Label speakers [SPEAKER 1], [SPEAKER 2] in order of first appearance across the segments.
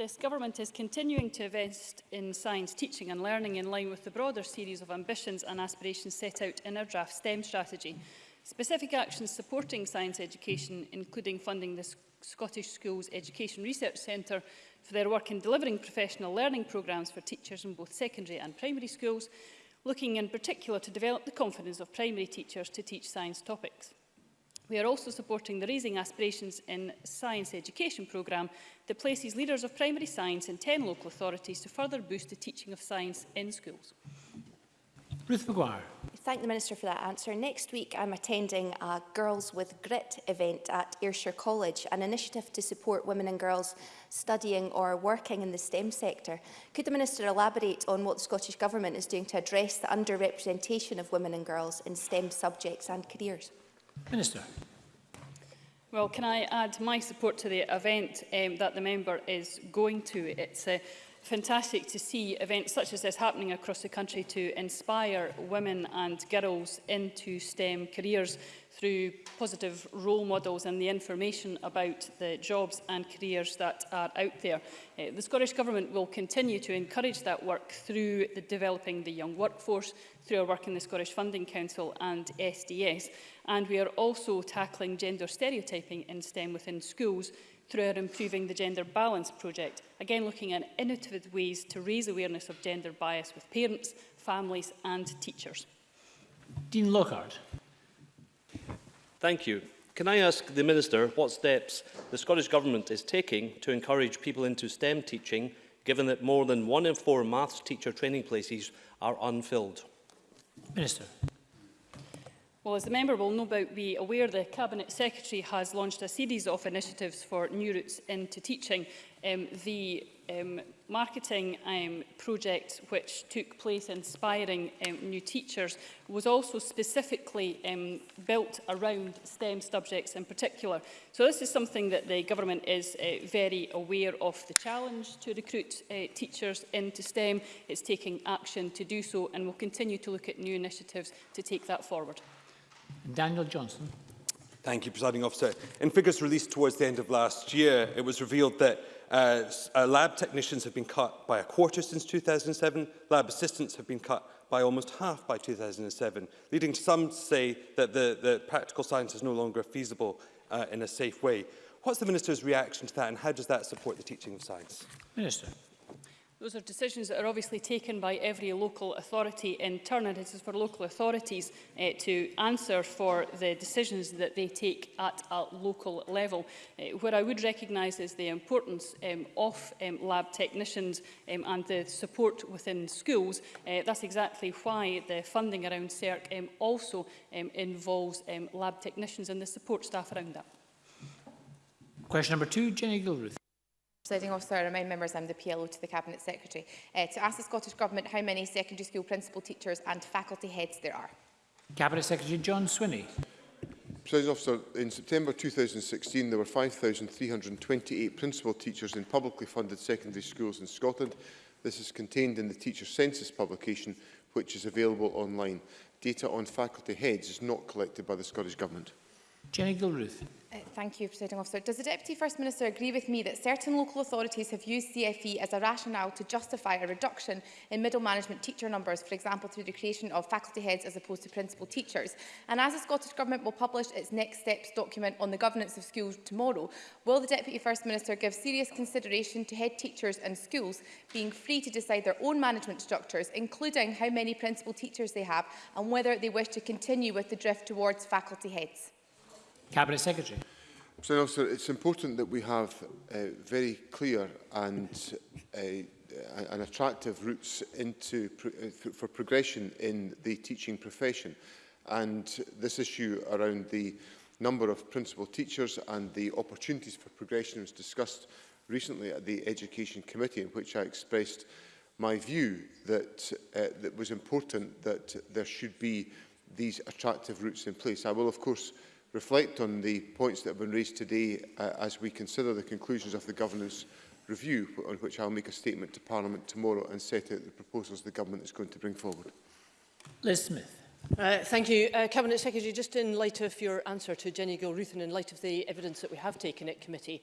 [SPEAKER 1] This
[SPEAKER 2] Government
[SPEAKER 3] is continuing to invest in science teaching and learning in line with the broader series of ambitions and aspirations set out in our draft STEM strategy. Specific actions supporting science education, including funding the Scottish Schools Education Research Centre for their work in delivering professional learning programmes for teachers in both secondary and primary schools, looking in particular to develop the confidence of primary teachers to teach science topics. We are also supporting the Raising Aspirations in Science Education programme that places leaders of primary science in 10 local authorities to further boost the teaching of science in schools.
[SPEAKER 1] Ruth McGuire
[SPEAKER 2] thank the Minister for that answer. Next week, I'm attending a Girls with Grit event at Ayrshire College, an initiative to support women and girls studying or working in the STEM sector. Could the Minister elaborate on what the Scottish Government is doing to address the underrepresentation of women and girls in STEM subjects and careers?
[SPEAKER 1] Minister.
[SPEAKER 3] Well, can I add my support to the event um, that the member is going to? It's uh, fantastic to see events such as this happening across the country to inspire women and girls into STEM careers through positive role models and the information about the jobs and careers that are out there. Uh, the Scottish Government will continue to encourage that work through the developing the young workforce, through our work in the Scottish Funding Council and SDS. And we are also tackling gender stereotyping in STEM within schools through our Improving the Gender Balance project, again looking at innovative ways to raise awareness of gender bias with parents, families and teachers.
[SPEAKER 1] Dean Lockhart.
[SPEAKER 4] Thank you. Can I ask the Minister what steps the Scottish Government is taking to encourage people into STEM teaching, given that more than one in four maths teacher training places are unfilled?
[SPEAKER 1] Minister.
[SPEAKER 3] Well, as the member will no doubt be aware, the Cabinet Secretary has launched a series of initiatives for new routes into teaching. Um, the um, marketing um, project which took place inspiring um, new teachers was also specifically um, built around STEM subjects in particular. So this is something that the government is uh, very aware of the challenge to recruit uh, teachers into STEM. It's taking action to do so and will continue to look at new initiatives to take that forward.
[SPEAKER 1] Daniel Johnson.
[SPEAKER 5] Thank you, Presiding Officer. In figures released towards the end of last year, it was revealed that uh, uh, lab technicians have been cut by a quarter since 2007, lab assistants have been cut by almost half by 2007, leading some to say that the, the practical science is no longer feasible uh, in a safe way. What's the Minister's reaction to that and how does that support the teaching of science?
[SPEAKER 1] Minister.
[SPEAKER 3] Those are decisions that are obviously taken by every local authority in turn, and it is for local authorities eh, to answer for the decisions that they take at a local level. Eh, what I would recognise is the importance um, of um, lab technicians um, and the support within schools. Eh, that's exactly why the funding around CERC um, also um, involves um, lab technicians and the support staff around that.
[SPEAKER 1] Question number two, Jenny Gilruth.
[SPEAKER 6] Presiding officer, I remind members I'm the PLO to the Cabinet Secretary, uh, to ask the Scottish Government how many secondary school principal teachers and faculty heads there are.
[SPEAKER 1] Cabinet Secretary John Swinney.
[SPEAKER 7] Presiding officer, in September 2016 there were 5,328 principal teachers in publicly funded secondary schools in Scotland. This is contained in the Teacher Census publication which is available online. Data on faculty heads is not collected by the Scottish Government.
[SPEAKER 1] Jenny Gilruth.
[SPEAKER 6] Uh, thank you, Presiding Officer. Does the Deputy First Minister agree with me that certain local authorities have used CFE as a rationale to justify a reduction in middle management teacher numbers, for example, through the creation of faculty heads as opposed to principal teachers? And as the Scottish Government will publish its next steps document on the governance of schools tomorrow, will the Deputy First Minister give serious consideration to head teachers and schools being free to decide their own management structures, including how many principal teachers they have and whether they wish to continue with the drift towards faculty heads?
[SPEAKER 1] Cabinet Secretary.
[SPEAKER 7] Mr Officer, it's important that we have uh, very clear and a uh, uh, an attractive routes into pro uh, for progression in the teaching profession. And this issue around the number of principal teachers and the opportunities for progression was discussed recently at the Education Committee, in which I expressed my view that it uh, was important that there should be these attractive routes in place. I will, of course, uh, reflect on the points that have been raised today uh, as we consider the conclusions of the governance review, on which I'll make a statement to Parliament tomorrow and set out the proposals the government is going to bring forward.
[SPEAKER 1] Liz Smith.
[SPEAKER 8] Uh, thank you. Uh, Cabinet Secretary, just in light of your answer to Jenny Gilruth in light of the evidence that we have taken at committee,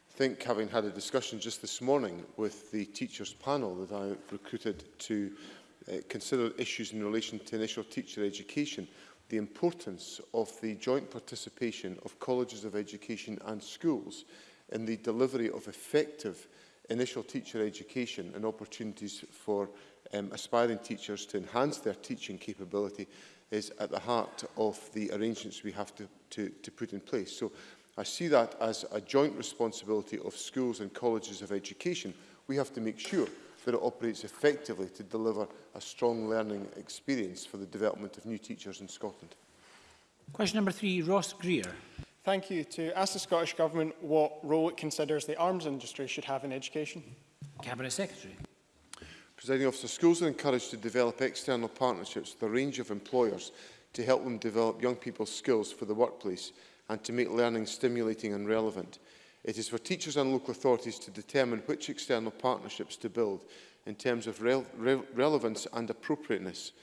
[SPEAKER 7] think, having had a discussion just this morning with the teachers panel that I recruited to uh, consider issues in relation to initial teacher education, the importance of the joint participation of colleges of education and schools in the delivery of effective initial teacher education and opportunities for um, aspiring teachers to enhance their teaching capability is at the heart of the arrangements we have to, to, to put in place. So I see that as a joint responsibility of schools and colleges of education. We have to make sure that it operates effectively to deliver a strong learning experience for the development of new teachers in Scotland.
[SPEAKER 1] Question number three, Ross Greer.
[SPEAKER 9] Thank you. To ask the Scottish Government what role it considers the arms industry should have in education.
[SPEAKER 1] Cabinet Secretary.
[SPEAKER 7] Presiding officer, schools are encouraged to develop external partnerships with a range of employers to help them develop young people's skills for the workplace and to make learning stimulating and relevant. It is for teachers and local authorities to determine which external partnerships to build in terms of rel re relevance and appropriateness.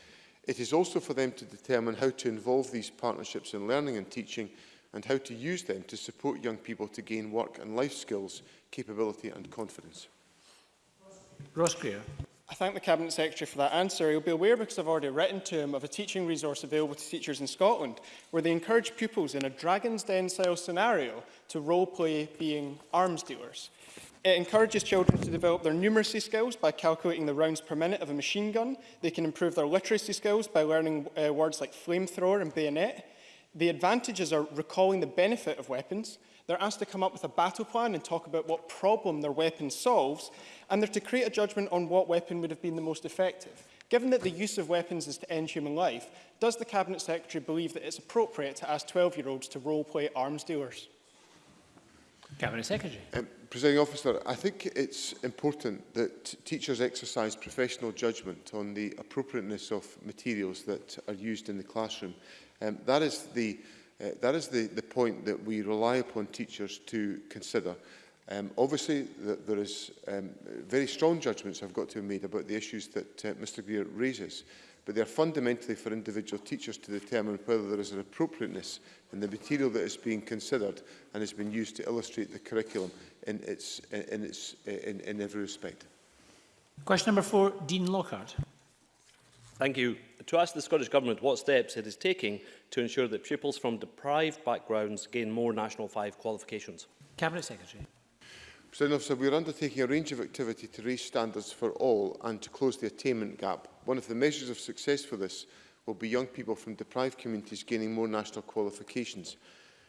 [SPEAKER 7] It is also for them to determine how to involve these partnerships in learning and teaching and how to use them to support young people to gain work and life skills, capability and confidence.
[SPEAKER 1] Ross Greer.
[SPEAKER 9] thank the Cabinet Secretary for that answer. He'll be aware, because I've already written to him, of a teaching resource available to teachers in Scotland, where they encourage pupils in a Dragon's Den-style scenario to role-play being arms dealers. It encourages children to develop their numeracy skills by calculating the rounds per minute of a machine gun. They can improve their literacy skills by learning uh, words like flamethrower and bayonet. The advantages are recalling the benefit of weapons, They're asked to come up with a battle plan and talk about what problem their weapon solves, and they're to create a judgment on what weapon would have been the most effective. Given that the use of weapons is to end human life, does the Cabinet Secretary believe that it's appropriate to ask 12-year-olds to role-play arms dealers?
[SPEAKER 1] Cabinet Secretary.
[SPEAKER 7] Um, Presiding Officer, I think it's important that teachers exercise professional judgment on the appropriateness of materials that are used in the classroom. Um, that is the Uh, that is the, the point that we rely upon teachers to consider. Um, obviously, th there is um, very strong judgments have got to be made about the issues that uh, Mr Greer raises, but they are fundamentally for individual teachers to determine whether there is an appropriateness in the material that is being considered and has been used to illustrate the curriculum in, its, in, its, uh, in, in every respect.
[SPEAKER 1] Question number four, Dean Lockhart.
[SPEAKER 4] Thank you. To ask the Scottish Government what steps it is taking to ensure that pupils from deprived backgrounds gain more National 5 qualifications.
[SPEAKER 1] Cabinet Secretary.
[SPEAKER 7] President Officer, we are undertaking a range of activity to raise standards for all and to close the attainment gap. One of the measures of success for this will be young people from deprived communities gaining more national qualifications.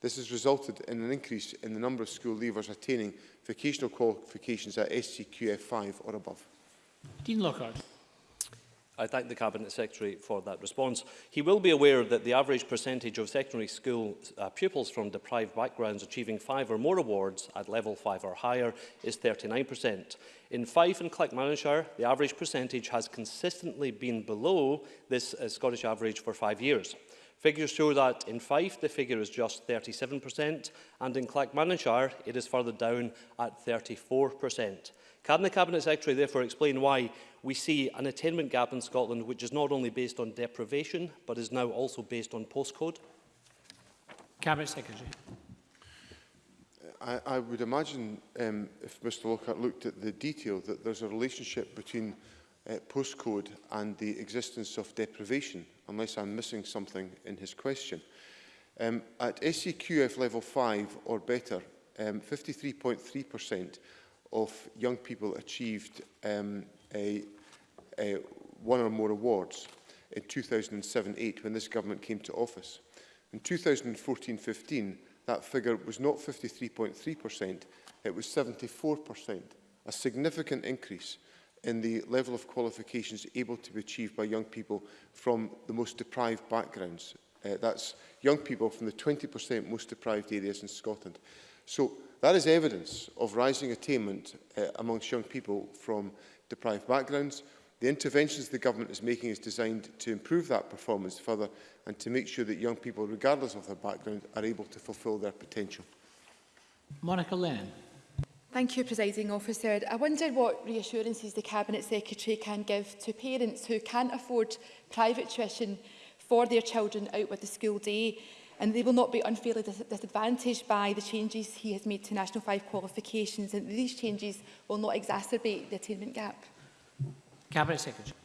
[SPEAKER 7] This has resulted in an increase in the number of school leavers attaining vocational qualifications at SCQF 5 or above.
[SPEAKER 1] Dean Lockhart.
[SPEAKER 4] I thank the Cabinet Secretary for that response. He will be aware that the average percentage of secondary school uh, pupils from deprived backgrounds achieving five or more awards at level five or higher is 39%. In Fife and Clackmannanshire, the average percentage has consistently been below this uh, Scottish average for five years. Figures show that in Fife the figure is just 37% and in Clackmannanshire, it is further down at 34%. Can the Cabinet Secretary therefore explain why we see an attainment gap in Scotland which is not only based on deprivation but is now also based on postcode?
[SPEAKER 1] Cabinet Secretary.
[SPEAKER 7] I, I would imagine um, if Mr Lockhart looked at the detail that there's a relationship between uh, postcode and the existence of deprivation, unless I'm missing something in his question. Um, at SEQF level 5 or better, 53.3% um, of young people achieved um, a, a one or more awards in 2007-8 when this government came to office. In 2014-15, that figure was not 53.3%, it was 74%, a significant increase in the level of qualifications able to be achieved by young people from the most deprived backgrounds. Uh, that's young people from the 20% most deprived areas in Scotland. So that is evidence of rising attainment uh, amongst young people from deprived backgrounds. The interventions the government is making is designed to improve that performance further and to make sure that young people, regardless of their background, are able to fulfil their potential.
[SPEAKER 1] Monica Lennon.
[SPEAKER 6] Thank you, Presiding Officer. I wonder what reassurances the Cabinet Secretary can give to parents who can't afford private tuition for their children out with the school day and they will not be unfairly dis disadvantaged by the changes he has made to National 5 qualifications and these changes will not exacerbate the attainment gap.
[SPEAKER 1] Cabinet Secretary.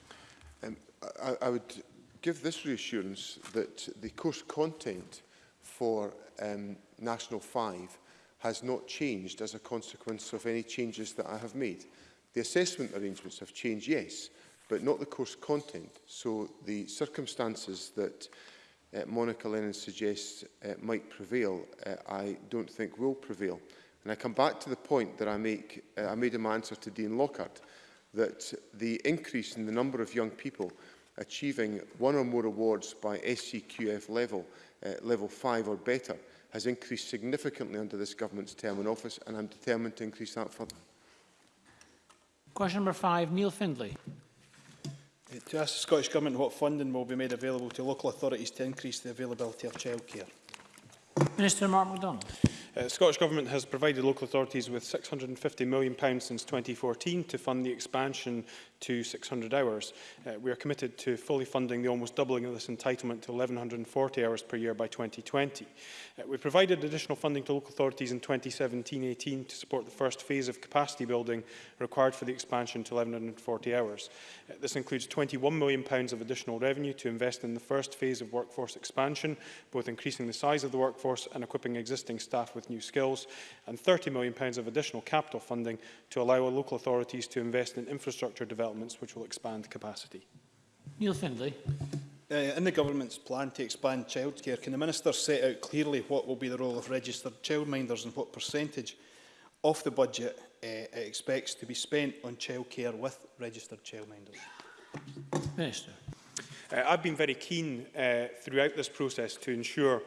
[SPEAKER 7] Um, I, I would give this reassurance that the course content for um, National 5 has not changed as a consequence of any changes that I have made. The assessment arrangements have changed, yes, but not the course content. So the circumstances that uh, Monica Lennon suggests uh, might prevail, uh, I don't think will prevail. And I come back to the point that I, make, uh, I made in my answer to Dean Lockhart, that the increase in the number of young people achieving one or more awards by SCQF level, uh, level 5 or better, has increased significantly under this government's term in office, and I'm determined to increase that further.
[SPEAKER 1] Question number five, Neil Findlay.
[SPEAKER 10] To ask the Scottish Government what funding will be made available to local authorities to increase the availability of childcare.
[SPEAKER 1] Minister Mark MacDonald.
[SPEAKER 9] Uh, the Scottish Government has provided local authorities with £650 million since 2014 to fund the expansion to 600 hours. Uh, we are committed to fully funding the almost doubling of this entitlement to 1,140 hours per year by 2020. Uh, we provided additional funding to local authorities in 2017-18 to support the first phase of capacity building required for the expansion to 1,140 hours. Uh, this includes £21 million pounds of additional revenue to invest in the first phase of workforce expansion, both increasing the size of the workforce and equipping existing staff with new skills, and £30 million pounds of additional capital funding to allow local authorities to invest in infrastructure development developments which will expand capacity.
[SPEAKER 1] Neil Findlay.
[SPEAKER 10] Uh, in the government's plan to expand childcare, can the minister set out clearly what will be the role of registered childminders and what percentage of the budget uh, it expects to be spent on childcare with registered childminders?
[SPEAKER 1] Minister.
[SPEAKER 9] Uh, I've been very keen uh, throughout this process to ensure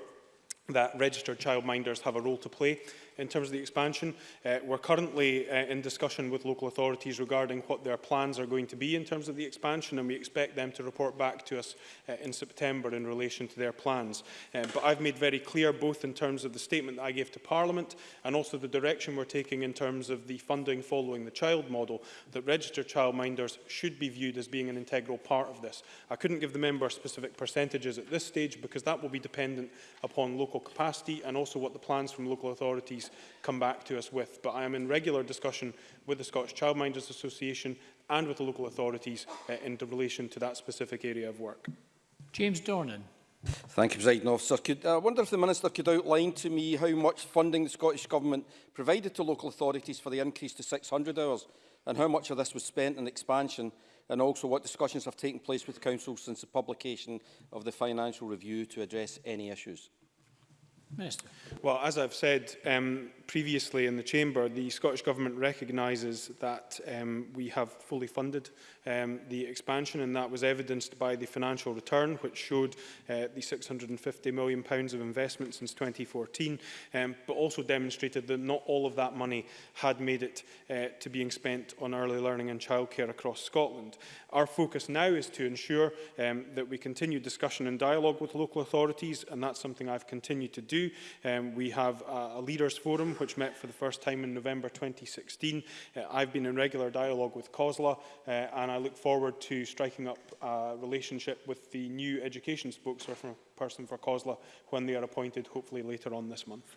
[SPEAKER 9] that registered childminders have a role to play in terms of the expansion. Uh, we're currently uh, in discussion with local authorities regarding what their plans are going to be in terms of the expansion, and we expect them to report back to us uh, in September in relation to their plans. Uh, but I've made very clear, both in terms of the statement that I gave to Parliament and also the direction we're taking in terms of the funding following the child model, that registered childminders should be viewed as being an integral part of this. I couldn't give the member specific percentages at this stage because that will be dependent upon local capacity and also what the plans from local authorities colleagues come back to us with. But I am in regular discussion with the Scottish Childminders Association and with the local authorities uh, in relation to that specific area of work.
[SPEAKER 1] James Dornan.
[SPEAKER 11] Thank you, President Officer. Could, I wonder if the Minister could outline to me how much funding the Scottish Government provided to local authorities for the increase to 600 hours and how much of this was spent in expansion and also what discussions have taken place with Council since the publication of the financial review to address any issues.
[SPEAKER 1] Minister.
[SPEAKER 9] Well, as I've said, um, previously in the Chamber, the Scottish Government recognises that um, we have fully funded um, the expansion and that was evidenced by the financial return which showed uh, the £650 million pounds of investment since 2014 um, but also demonstrated that not all of that money had made it uh, to being spent on early learning and childcare across Scotland. Our focus now is to ensure um, that we continue discussion and dialogue with local authorities and that's something I've continued to do. Um, we have a, a leaders forum which met for the first time in November 2016. Uh, I've been in regular dialogue with COSLA, uh, and I look forward to striking up a relationship with the new education spokesperson for COSLA when they are appointed, hopefully later on this month.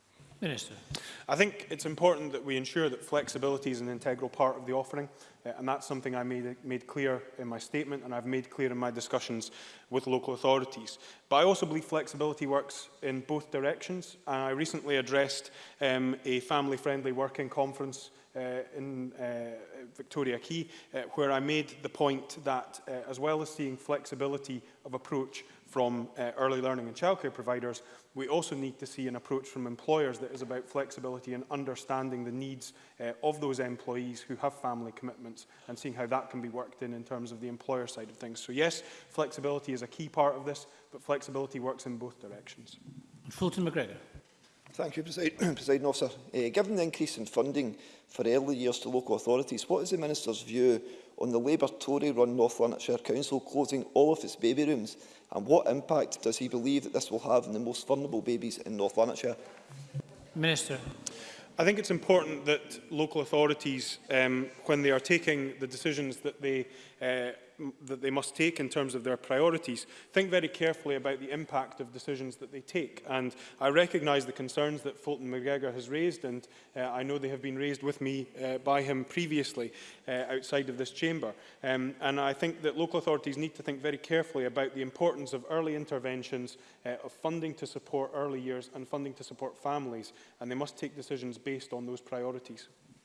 [SPEAKER 12] Minister.
[SPEAKER 9] I think it's important that we ensure that flexibility is an integral part of the offering, uh, and that's something I made, made clear in my statement and I've made clear in my discussions with local authorities. But I also believe flexibility works in both directions, and I recently addressed um, a family-friendly working conference Uh, in uh, Victoria Quay, uh, where I made the point that as well as seeing flexibility of approach from uh, early learning and childcare providers, we also need to see an approach from employers that is about flexibility and understanding the needs uh, of those employees who have family commitments and seeing how that can be worked in in terms of the employer side of things. So yes, flexibility is a key part of this, but flexibility works in both directions.
[SPEAKER 1] Fulton McGregor.
[SPEAKER 13] Thank you, President Officer. Uh, given the increase in funding for early years to local authorities, what is the Minister's view on the Labour-Tory-run North Lanarkshire Council closing all of its baby rooms, and what impact does he believe that this will have on the most vulnerable babies in North Lanarkshire?
[SPEAKER 1] Minister.
[SPEAKER 9] I think it's important that local authorities, um, when they are taking the decisions that they uh, that they must take in terms of their priorities, think very carefully about the impact of decisions that they take. And I recognise the concerns that Fulton McGregor has raised, and uh, I know they have been raised with me uh, by him previously uh, outside of this chamber. Um, and I think that local authorities need to think very carefully about the importance of early interventions, uh, of funding to support early years and funding to support families, and they must take decisions based on those priorities.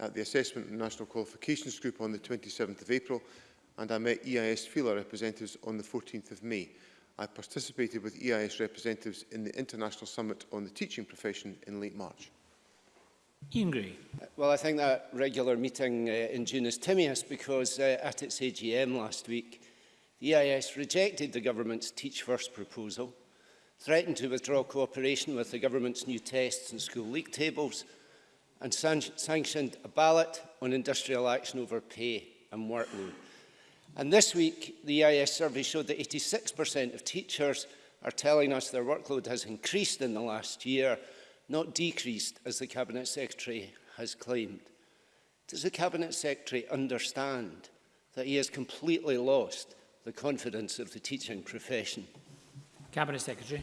[SPEAKER 7] at the Assessment and National Qualifications Group on the 27th of April and I met EIS FILA representatives on the 14th of May. I participated with EIS representatives in the International Summit on the Teaching Profession in late March.
[SPEAKER 1] Ian Gray.
[SPEAKER 14] Well, I think that regular meeting uh, in June is timious because uh, at its AGM last week, the EIS rejected the government's Teach First proposal, threatened to withdraw cooperation with the government's new tests and school league tables, and san sanctioned a ballot on industrial action over pay and workload. And this week, the EIS survey showed that 86% of teachers are telling us their workload has increased in the last year, not decreased, as the Cabinet Secretary has claimed. Does the Cabinet Secretary understand that he has completely lost the confidence of the teaching profession?
[SPEAKER 1] Cabinet Secretary.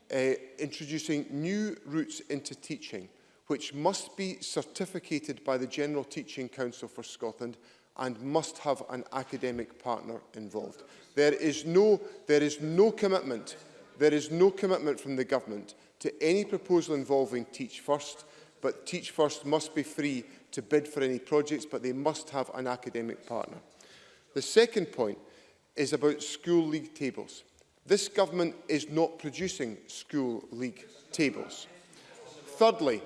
[SPEAKER 7] uh, introducing new routes into teaching, which must be certificated by the General Teaching Council for Scotland and must have an academic partner involved. There is no, there is no commitment, there is no commitment from the government to any proposal involving Teach First, but Teach First must be free to bid for any projects, but they must have an academic partner. The second point is about school league tables. This government is not producing school league tables. Thirdly,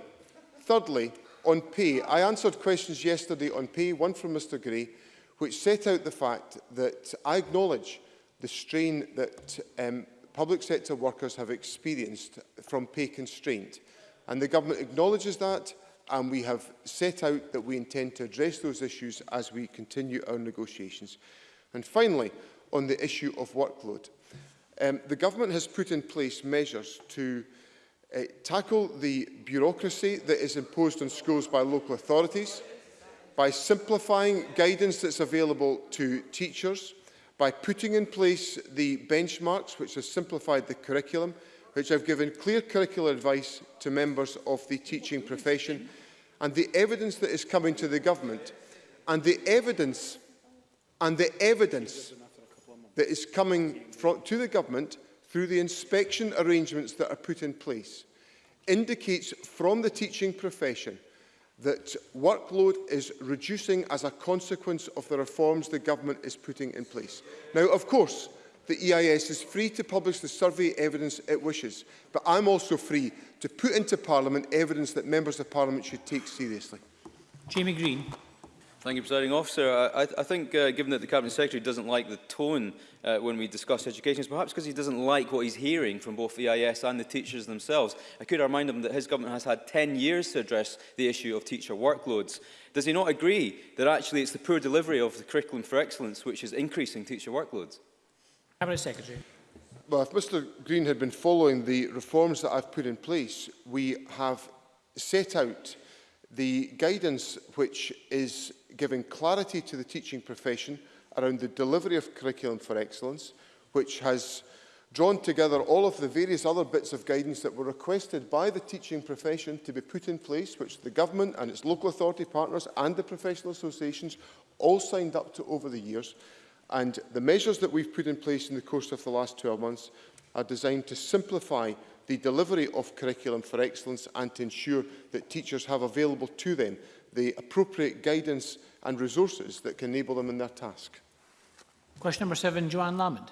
[SPEAKER 7] thirdly, On pay, I answered questions yesterday on pay, one from Mr Gray, which set out the fact that I acknowledge the strain that um, public sector workers have experienced from pay constraint. And the government acknowledges that and we have set out that we intend to address those issues as we continue our negotiations. And finally, on the issue of workload. Um, the government has put in place measures to Uh, tackle the bureaucracy that is imposed on schools by local authorities, by simplifying guidance that's available to teachers, by putting in place the benchmarks which has simplified the curriculum, which have given clear curricular advice to members of the teaching profession, and the evidence that is coming to the government, and the evidence, and the evidence that is coming to the government through the inspection arrangements that are put in place, indicates from the teaching profession that workload is reducing as a consequence of the reforms the government is putting in place. Now, of course, the EIS is free to publish the survey evidence it wishes, but I'm also free to put into Parliament evidence that members of Parliament should take seriously.
[SPEAKER 1] Jamie Green.
[SPEAKER 15] Thank you, Presiding Officer. I, I think, uh, given that the Cabinet Secretary doesn't like the tone uh, when we discuss education, it's perhaps because he doesn't like what he's hearing from both the EIS and the teachers themselves. I could remind him that his government has had 10 years to address the issue of teacher workloads. Does he not agree that actually it's the poor delivery of the curriculum for excellence which is increasing teacher workloads?
[SPEAKER 1] Cabinet Secretary.
[SPEAKER 7] Well, if Mr Green had been following the reforms that I've put in place, we have set out The guidance which is giving clarity to the teaching profession around the delivery of curriculum for excellence, which has drawn together all of the various other bits of guidance that were requested by the teaching profession to be put in place, which the government and its local authority partners and the professional associations all signed up to over the years. And the measures that we've put in place in the course of the last 12 months are designed to simplify the delivery of curriculum for excellence and to ensure that teachers have available to them the appropriate guidance and resources that can enable them in their task.
[SPEAKER 1] Question number seven, Joanne Lamond.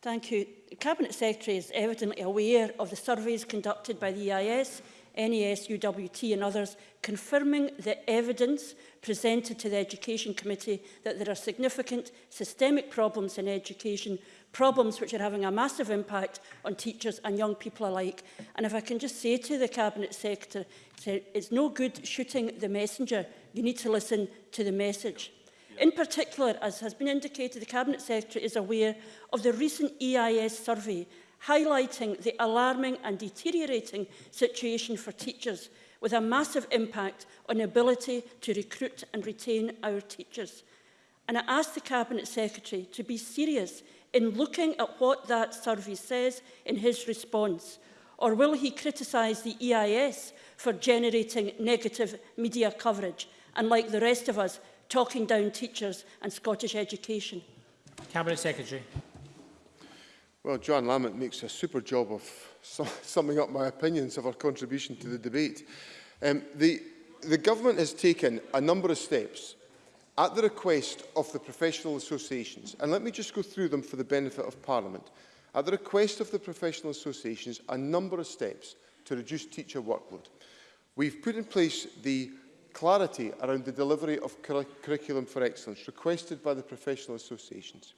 [SPEAKER 16] Thank you. The
[SPEAKER 1] Cabinet Secretary
[SPEAKER 16] is evidently aware of the surveys conducted by the EIS, NES, UWT and others, confirming the evidence presented to the Education Committee that there are significant systemic problems in education problems which are having a massive impact on teachers and young people alike. And if I can just say to the Cabinet Secretary, it's no good shooting the messenger. You need to listen to the message. In particular, as has been indicated, the Cabinet Secretary is aware of the recent EIS survey highlighting the alarming and deteriorating situation for teachers with a massive impact on the ability to recruit and retain our teachers. And I ask the Cabinet Secretary to be serious in looking at what that survey says in his response? Or will he criticise the EIS for generating negative media coverage and, like the rest of us, talking down teachers and Scottish education?
[SPEAKER 1] Cabinet Secretary.
[SPEAKER 7] Well, John Lamont makes a super job of summing up my opinions of her contribution to the debate. Um, the, the government has taken a number of steps at the request of the professional associations, and let me just go through them for the benefit of Parliament, at the request of the professional associations, a number of steps to reduce teacher workload. We've put in place the clarity around the delivery of cur curriculum for excellence requested by the professional associations.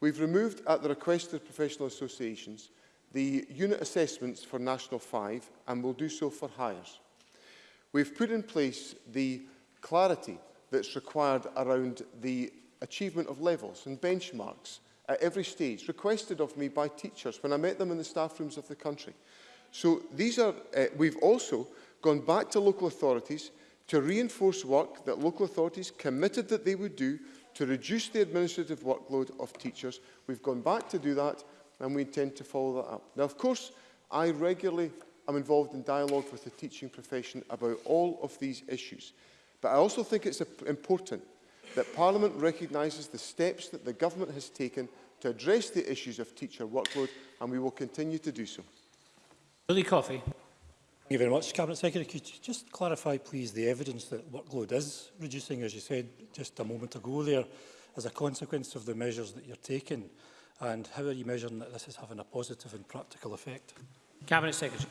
[SPEAKER 7] We've removed, at the request of the professional associations, the unit assessments for National 5 and will do so for hires. We've put in place the clarity that's required around the achievement of levels and benchmarks at every stage, requested of me by teachers when I met them in the staff rooms of the country. So these are, uh, we've also gone back to local authorities to reinforce work that local authorities committed that they would do to reduce the administrative workload of teachers. We've gone back to do that and we intend to follow that up. Now, of course, I regularly am involved in dialogue with the teaching profession about all of these issues. But I also think it's important that Parliament recognises the steps that the Government has taken to address the issues of teacher workload, and we will continue to do so.
[SPEAKER 1] Billy Coffey.
[SPEAKER 17] Thank you very much, Cabinet Secretary. Could you just clarify, please, the evidence that workload is reducing, as you said just a moment ago there, as a consequence of the measures that you're taking, and how are you measuring that this is having a positive and practical effect?
[SPEAKER 1] Cabinet Secretary.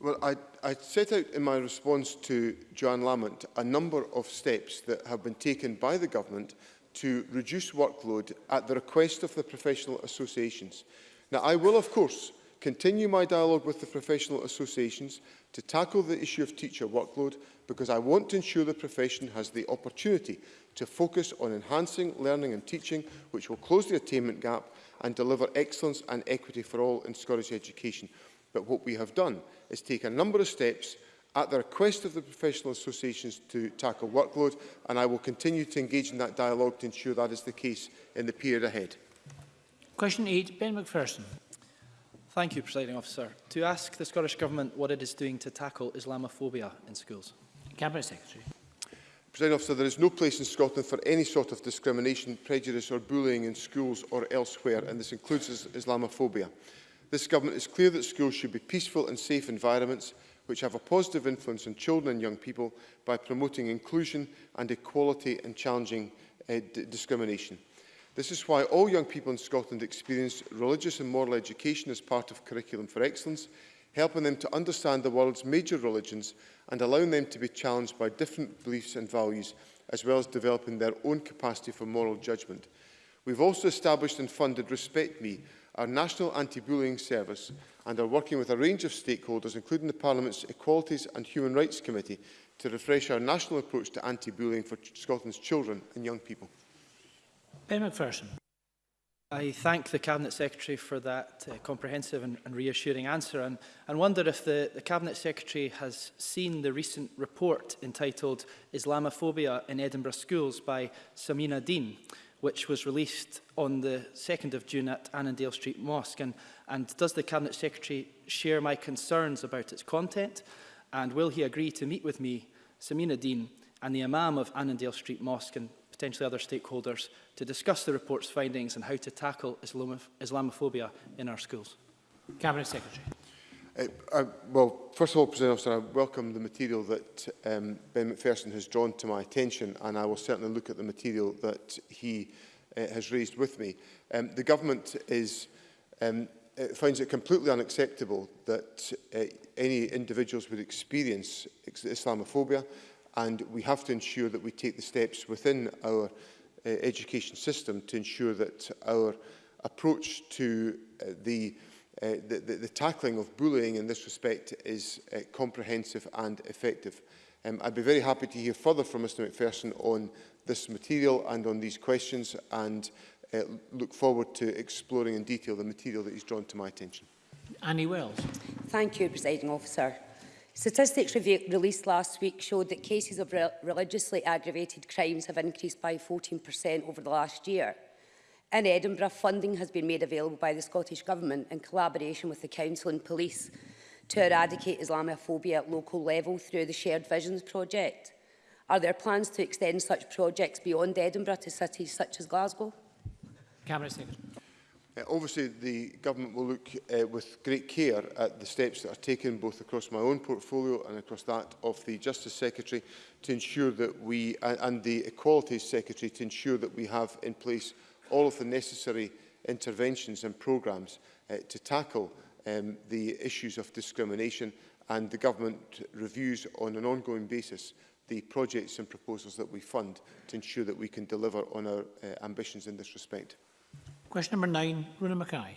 [SPEAKER 7] Well, I, I set out in my response to Joanne Lamont a number of steps that have been taken by the government to reduce workload at the request of the professional associations. Now, I will, of course, continue my dialogue with the professional associations to tackle the issue of teacher workload because I want to ensure the profession has the opportunity to focus on enhancing learning and teaching, which will close the attainment gap and deliver excellence and equity for all in Scottish education. But what we have done is take a number of steps at the request of the professional associations to tackle workload, and I will continue to engage in that dialogue to ensure that is the case in the period ahead.
[SPEAKER 1] Question 8, Ben McPherson.
[SPEAKER 18] Thank you, Presiding Officer. To ask the Scottish Government what it is doing to tackle Islamophobia in schools.
[SPEAKER 1] Cabinet Secretary.
[SPEAKER 7] President Officer, there is no place in Scotland for any sort of discrimination, prejudice or bullying in schools or elsewhere, and this includes Islamophobia. This government is clear that schools should be peaceful and safe environments which have a positive influence on children and young people by promoting inclusion and equality and challenging uh, discrimination. This is why all young people in Scotland experience religious and moral education as part of Curriculum for Excellence, helping them to understand the world's major religions and allowing them to be challenged by different beliefs and values, as well as developing their own capacity for moral judgment. We've also established and funded Respect Me, Our National Anti-Bullying Service and are working with a range of stakeholders, including the Parliament's Equalities and Human Rights Committee, to refresh our national approach to anti-bullying for Scotland's children and young people.
[SPEAKER 1] Ben McPherson.
[SPEAKER 18] I thank the Cabinet Secretary for that uh, comprehensive and, and reassuring answer and, and wonder if the, the Cabinet Secretary has seen the recent report entitled Islamophobia in Edinburgh Schools by Samina Dean which was released on the 2nd of June at Annandale Street Mosque. And, and does the Cabinet Secretary share my concerns about its content? And will he agree to meet with me, Samina Dean, and the Imam of Annandale Street Mosque and potentially other stakeholders to discuss the report's findings and how to tackle Islamoph Islamophobia in our schools?
[SPEAKER 1] Cabinet Secretary.
[SPEAKER 7] Eh, I, well, first of all, President Officer, I welcome the material that um, Ben McPherson has drawn to my attention, and I will certainly look at the material that he uh, has raised with me. Um, the government is, um, it eh, finds it completely unacceptable that uh, any individuals would experience Islamophobia, and we have to ensure that we take the steps within our uh, education system to ensure that our approach to uh, the uh, the, the, the tackling of bullying in this respect is uh, comprehensive and effective. Um, I'd be very happy to hear further from Mr McPherson on this material and on these questions and uh, look forward to exploring in detail the material that he's drawn to my attention.
[SPEAKER 1] Annie Wells.
[SPEAKER 19] Thank you, Presiding Officer. Statistics released last week showed that cases of re religiously aggravated crimes have increased by 14% over the last year. In Edinburgh, funding has been made available by the Scottish Government in collaboration with the Council and Police to eradicate Islamophobia at local level through the Shared Visions project. Are there plans to extend such projects beyond Edinburgh to cities such as Glasgow?
[SPEAKER 1] Cameron Staker.
[SPEAKER 7] Uh, obviously, the government will look uh, with great care at the steps that are taken both across my own portfolio and across that of the Justice Secretary to ensure that we, and, and the Equalities Secretary, to ensure that we have in place all of the necessary interventions and programmes uh, to tackle um, the issues of discrimination and the government reviews on an ongoing basis the projects and proposals that we fund to ensure that we can deliver on our uh, ambitions in this respect.
[SPEAKER 1] Question number nine, Runa Mackay.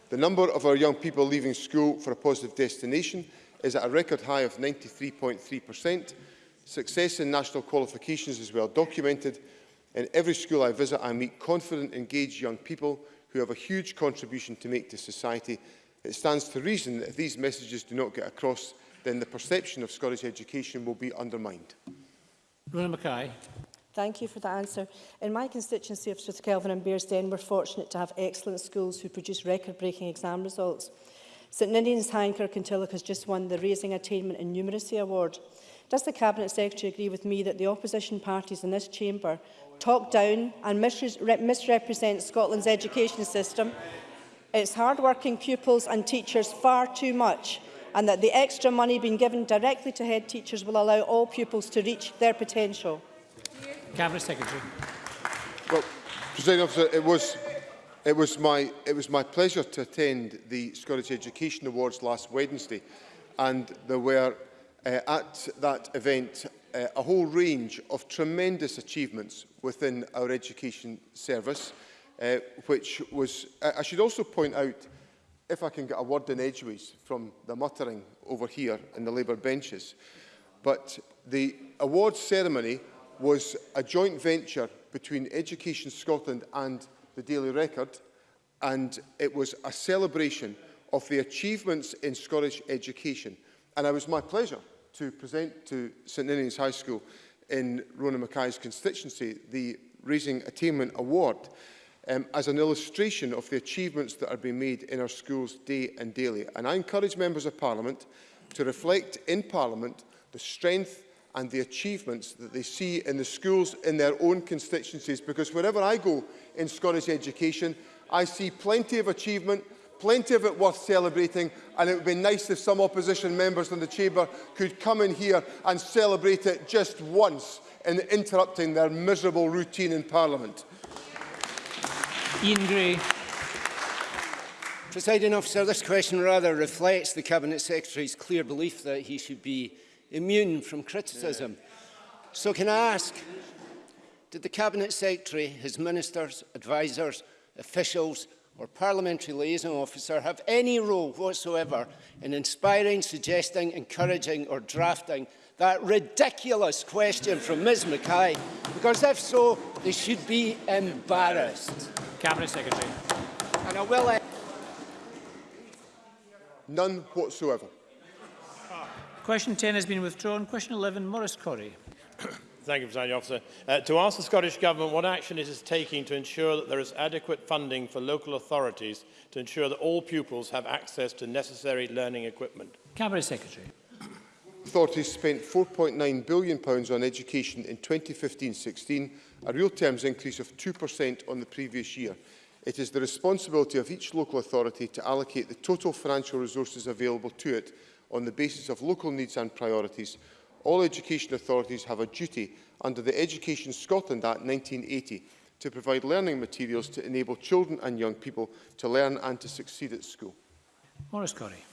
[SPEAKER 20] The
[SPEAKER 7] number of our young people leaving school for a positive destination is at a record high of 93.3%. Success in national qualifications is well documented. In every school I visit, I meet confident, engaged young people who have a huge contribution to make to society It stands to reason that if these messages do not get across, then the perception of Scottish education will be undermined.
[SPEAKER 1] Rona Mackay.
[SPEAKER 20] Thank you for that answer. In my constituency of Strathkelvin and Bearsden, we're fortunate to have excellent schools who produce record-breaking exam results. St Ninian's High and Tillock has just won the Raising Attainment and Numeracy Award. Does the Cabinet Secretary agree with me that the opposition parties in this chamber talk down and misrepresent Scotland's education system its hard-working pupils and teachers far too much and that the extra money being given directly to head teachers will allow all pupils to reach their potential.
[SPEAKER 1] Cabinet Secretary.
[SPEAKER 7] Well, President Officer, it was, it, was my, it was my pleasure to attend the Scottish Education Awards last Wednesday and there were uh, at that event uh, a whole range of tremendous achievements within our education service uh, which was... I, should also point out, if I can get a word in edgeways from the muttering over here in the Labour benches, but the awards ceremony was a joint venture between Education Scotland and the Daily Record, and it was a celebration of the achievements in Scottish education. And it was my pleasure to present to St Ninian's High School in Rona Mackay's constituency the Raising Attainment Award um, as an illustration of the achievements that are being made in our schools day and daily. And I encourage members of Parliament to reflect in Parliament the strength and the achievements that they see in the schools in their own constituencies. Because wherever I go in Scottish education, I see plenty of achievement, plenty of it worth celebrating, and it would be nice if some opposition members in the chamber could come in here and celebrate it just once in interrupting their miserable routine in Parliament.
[SPEAKER 1] Ian Gray.
[SPEAKER 14] Presiding officer, this question rather reflects the Cabinet Secretary's clear belief that he should be immune from criticism. So can I ask, did the Cabinet Secretary, his ministers, advisers, officials or parliamentary liaison officer have any role whatsoever in inspiring, suggesting, encouraging or drafting that ridiculous question from Ms Mackay, because if so, they should be embarrassed.
[SPEAKER 1] Cabinet Secretary.
[SPEAKER 14] And I will... Uh,
[SPEAKER 7] None whatsoever.
[SPEAKER 1] Question 10 has been withdrawn. Question 11, Maurice Corrie.
[SPEAKER 21] Thank you, Presiding Officer. Uh, to ask the Scottish Government what action it is taking to ensure that there is adequate funding for local authorities to ensure that all pupils have access to necessary learning equipment.
[SPEAKER 1] Cabinet Secretary
[SPEAKER 7] authorities spent £4.9 billion on education in 2015-16, a real terms increase of 2% on the previous year. It is the responsibility of each local authority to allocate the total financial resources available to it on the basis of local needs and priorities. All education authorities have a duty under the Education Scotland Act 1980 to provide learning materials to enable children and young people to learn and to succeed at school.
[SPEAKER 1] Maurice Corrie.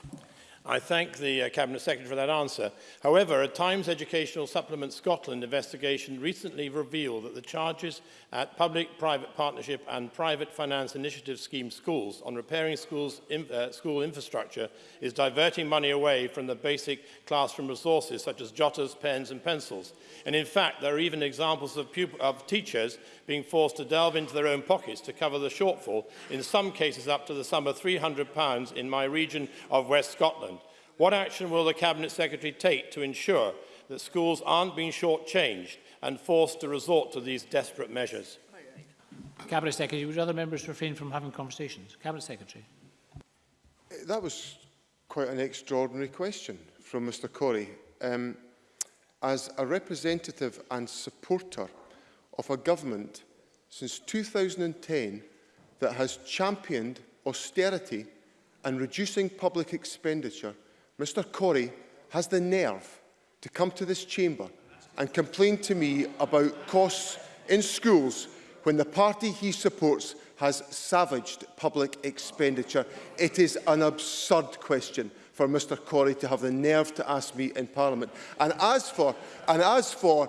[SPEAKER 21] I thank the uh, Cabinet Secretary for that answer. However, a Times Educational Supplement Scotland investigation recently revealed that the charges at Public-Private Partnership and Private Finance Initiative Scheme schools on repairing schools in, uh, school infrastructure is diverting money away from the basic classroom resources such as jotters, pens and pencils. And in fact, there are even examples of, of teachers being forced to delve into their own pockets to cover the shortfall, in some cases up to the sum of £300 in my region of West Scotland. What action will the Cabinet Secretary take to ensure that schools aren't being shortchanged and forced to resort to these desperate measures?
[SPEAKER 1] Cabinet Secretary, would other members refrain from having conversations? Cabinet Secretary.
[SPEAKER 7] That was quite an extraordinary question from Mr Corey. Um, as a representative and supporter of a government since 2010 that has championed austerity and reducing public expenditure Mr Corey has the nerve to come to this chamber and complain to me about costs in schools when the party he supports has savaged public expenditure. It is an absurd question for Mr Corey to have the nerve to ask me in Parliament. And as for, and as for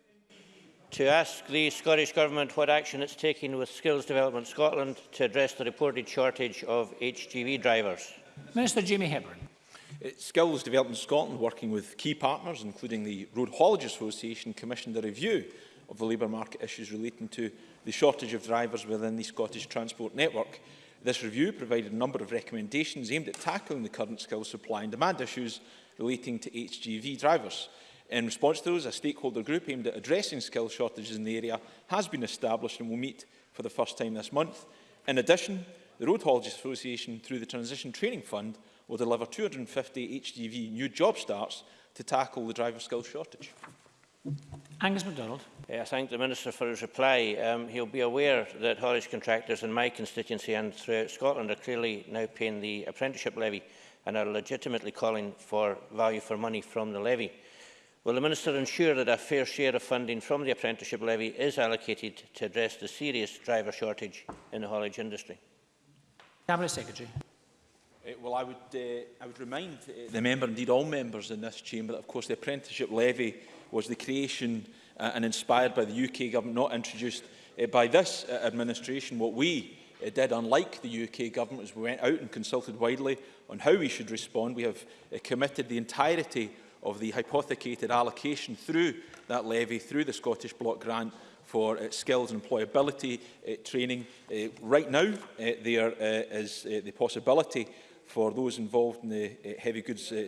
[SPEAKER 22] To ask the Scottish Government what action it's taking with Skills Development Scotland to address the reported shortage of HGV drivers.
[SPEAKER 1] Minister Jamie Hepburn.
[SPEAKER 23] Skills Development Scotland, working with key partners, including the Road Haulage Association, commissioned a review of the labour market issues relating to the shortage of drivers within the Scottish transport network. This review provided a number of recommendations aimed at tackling the current skills supply and demand issues relating to HGV drivers. In response to those, a stakeholder group aimed at addressing skill shortages in the area has been established and will meet for the first time this month. In addition, the Road Haulage Association, through the Transition Training Fund, will deliver 250 HGV new job starts to tackle the driver skills shortage.
[SPEAKER 1] Angus MacDonald.
[SPEAKER 22] Yeah, I thank the Minister for his reply. Um, he'll be aware that haulage contractors in my constituency and throughout Scotland are clearly now paying the apprenticeship levy and are legitimately calling for value for money from the levy. Will the Minister ensure that a fair share of funding from the apprenticeship levy is allocated to address the serious driver shortage in the haulage industry?
[SPEAKER 1] Cabinet Secretary.
[SPEAKER 23] Uh, well, I would, uh, I would remind eh, the member, indeed all members in this chamber, that of course the apprenticeship levy was the creation uh, and inspired by the UK government, not introduced uh, by this uh, administration. What we uh, did, unlike the UK government, was we went out and consulted widely on how we should respond. We have uh, committed the entirety of the hypothecated allocation through that levy, through the Scottish Block Grant, for uh, skills and employability uh, training. Uh, right now, uh, there uh, is uh, the possibility for those involved in the eh, heavy goods eh,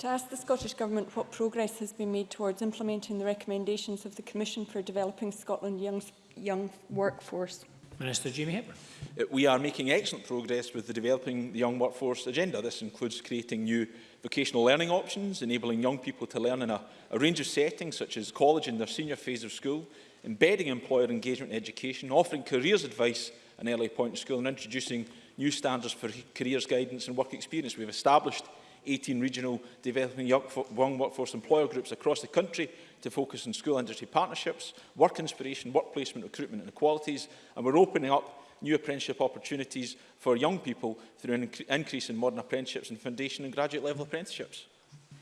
[SPEAKER 23] to
[SPEAKER 24] ask the Scottish Government what progress has been made towards implementing the recommendations of the Commission for Developing Scotland's Young, young Workforce.
[SPEAKER 1] Minister Jamie Hepburn.
[SPEAKER 23] Uh, we are making excellent progress with the developing the young workforce agenda. This includes creating new vocational learning options, enabling young people to learn in a, a range of settings such as college in their senior phase of school, embedding employer engagement in education, offering careers advice an early point in school and introducing new standards for careers guidance and work experience. We've established 18 regional developing young workforce employer groups across the country to focus on school industry partnerships, work inspiration, work placement, recruitment and equalities. And we're opening up new apprenticeship opportunities for young people through an increase in modern apprenticeships and foundation and graduate level apprenticeships.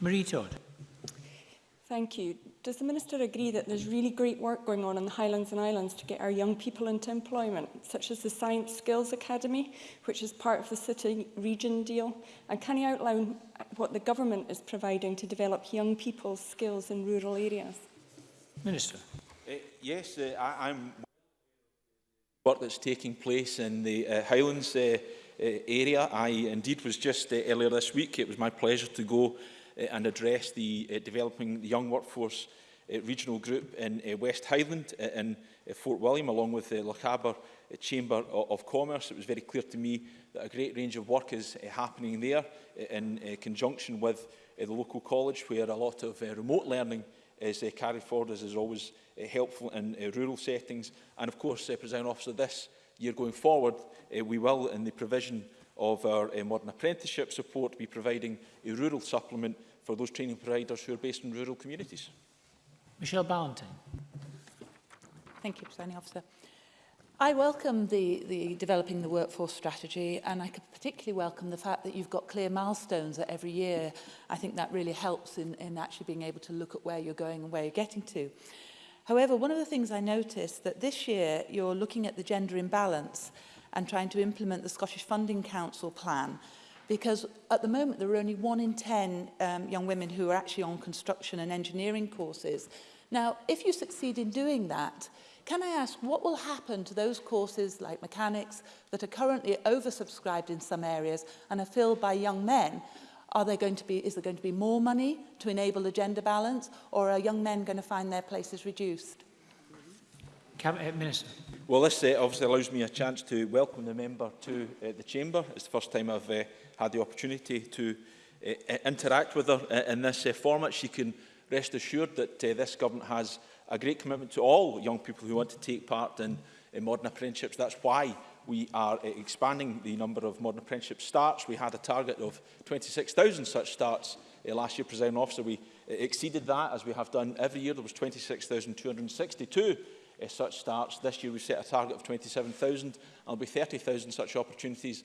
[SPEAKER 1] Marie Todd.
[SPEAKER 24] Thank you. Does the Minister agree that there's really great work going on in the Highlands and Islands to get our young people into employment, such as the Science Skills Academy, which is part of the City Region deal? And can he outline what the government is providing to develop young people's skills in rural areas?
[SPEAKER 1] Minister.
[SPEAKER 23] Uh, yes, uh, I, I'm work that's taking place in the uh, Highlands uh, uh, area. I indeed was just uh, earlier this week. It was my pleasure to go Eh, and address the eh, developing the young workforce eh, regional group in West Highland in Fort William along with the Lochaber Chamber of Commerce. It was very clear to me that a great range of work is happening there in conjunction with the local college where a lot of remote learning is carried forward as is always helpful in rural settings. And of course, President Officer, this year going forward, we will, in the provision of our modern apprenticeship support, be providing a rural supplement for those training providers who are based in rural communities.
[SPEAKER 1] Michelle Ballantyne.
[SPEAKER 25] Thank you, Presiding Officer. I welcome the, the developing the workforce strategy and I could particularly welcome the fact that you've got clear milestones at every year. I think that really helps in, in actually being able to look at where you're going and where you're getting to. However, one of the things I noticed that this year you're looking at the gender imbalance and trying to implement the Scottish Funding Council plan because at the moment there are only one in 10 um, young women who are actually on construction and engineering courses. Now, if you succeed in doing that, can I ask what will happen to those courses like mechanics that are currently oversubscribed in some areas and are filled by young men? Are there going to be, is there going to be more money to enable the gender balance or are young men going to find their places reduced?
[SPEAKER 1] Cabinet uh, Minister.
[SPEAKER 23] Well, this uh, obviously allows me a chance to welcome the member to uh, the Chamber. It's the first time I've uh, had the opportunity to uh, interact with her eh, in this uh, format. She can rest assured that uh, this government has a great commitment to all young people who want to take part in, in modern apprenticeships. That's why we are uh, expanding the number of modern apprenticeship starts. We had a target of 26,000 such starts uh, last year, President officer. We uh, exceeded that, as we have done every year. There was 26,262 uh, such starts. This year we set a target of 27,000. There'll be 30,000 such opportunities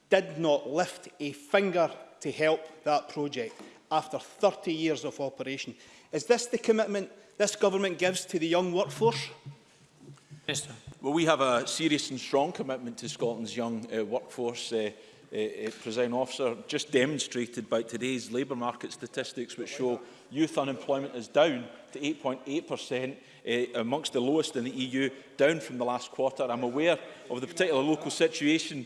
[SPEAKER 10] did not lift a finger to help that project after 30 years of operation. Is this the commitment this government gives to the young workforce?
[SPEAKER 1] Minister.
[SPEAKER 23] Well, we have a serious and strong commitment to Scotland's young uh, workforce. Uh, uh, presiding officer, just demonstrated by today's labour market statistics which show youth unemployment is down to 8.8%, uh, eh, amongst the lowest in the EU, down from the last quarter. I'm aware of the particular local situation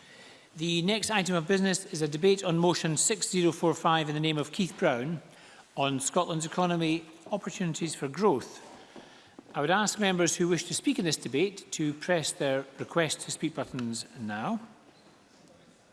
[SPEAKER 1] The next item of business is a debate on motion 6045 in the name of Keith Brown on Scotland's economy opportunities for growth. I would ask members who wish to speak in this debate to press their request to speak buttons now.